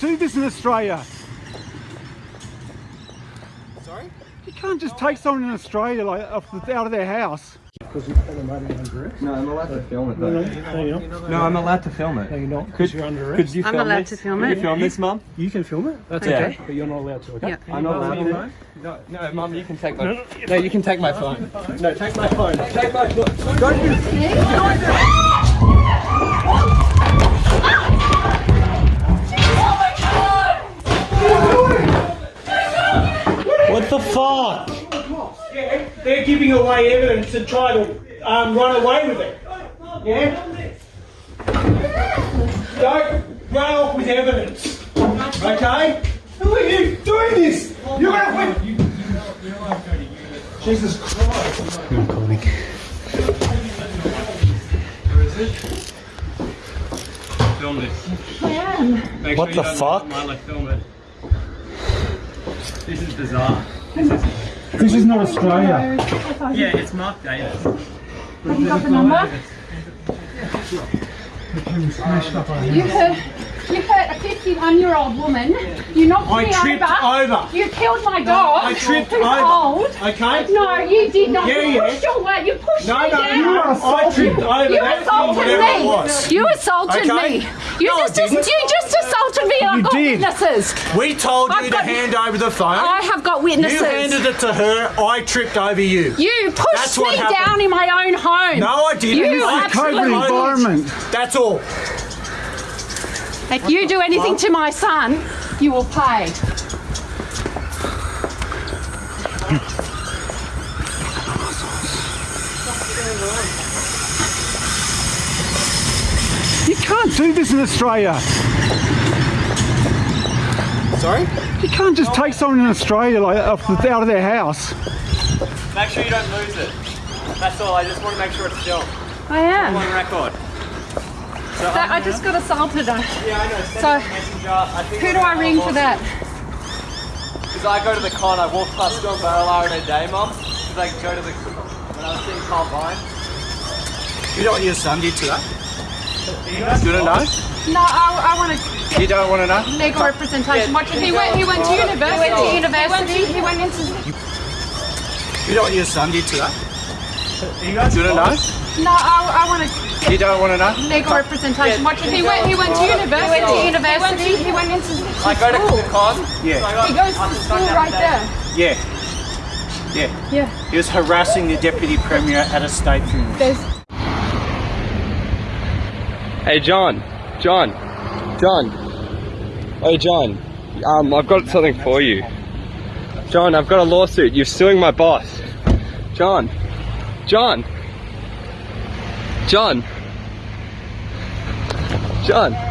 do this in Australia. Sorry? You can't just take someone in Australia like off the, out of their house. No, I'm allowed to film it No, though. no, you're not. No, I'm allowed to film it. No, it. you're not. Because you're under Could arrest. you I'm film allowed this? to film Could it. you film this, Mum? You can film it. That's Yeah. okay. But you're not allowed to. Okay. Yeah. I'm not allowed No, to. No, no, Mum, you can take my. No, no, No, you can take my phone. No, take my phone. Take my phone. Don't you? Fuck? Yeah, they're giving away evidence and try to um, run away with it. Yeah? Don't run off with evidence. Okay? Who are you doing this? You're gonna win. Jesus Christ. Film this. Make What sure you the don't fuck? Mind, like, film it. This is bizarre. This is not Australia. Yeah, it's marked Davis. Have you got the number? You heard. 51-year-old woman. You knocked I me tripped over. You killed my dog. I tripped who's over. old. Okay. No, you did not. Yeah, you pushed your way. You pushed no, me no, down. No, I tripped over. You assaulted me. You assaulted me. You just, just you just assaulted me. I've got did. witnesses. We told I've you to hand over the phone. I have got witnesses. You handed it to her. I tripped over you. You pushed That's me down in my own home. No, I didn't. You absolutely. Environment. That's all. If you do anything to my son, you will pay. You can't do this in Australia. Sorry? You can't just take someone in Australia like off the, out of their house. Make sure you don't lose it. That's all. I just want to make sure it's still. I am. On record. So, That, I just got assaulted. I- yeah, I know. Send So, a messenger. I think Who do I ring for that? Because I go to the con, I walk past John Barilaro in a day, mum. Because I go to the when I was seeing Carl Vine. You know what your son did today? You want to know? No, I, I want to You don't want to know? legal representation. What, he went. He went to university. He went to university. He went into. You know what your son did today? You guys You want to know? No, I, I want to You don't want to know? legal representation. What, he went. He went to university. He went to university. He went into. I go to school. the con. Yeah. So I got, He goes to just school right there. there. Yeah. Yeah. Yeah. He was harassing the deputy premier at a state funeral. There's. Hey John, John, John. Hey John, um, I've got something for you. John, I've got a lawsuit. You're suing my boss. John, John, John, John.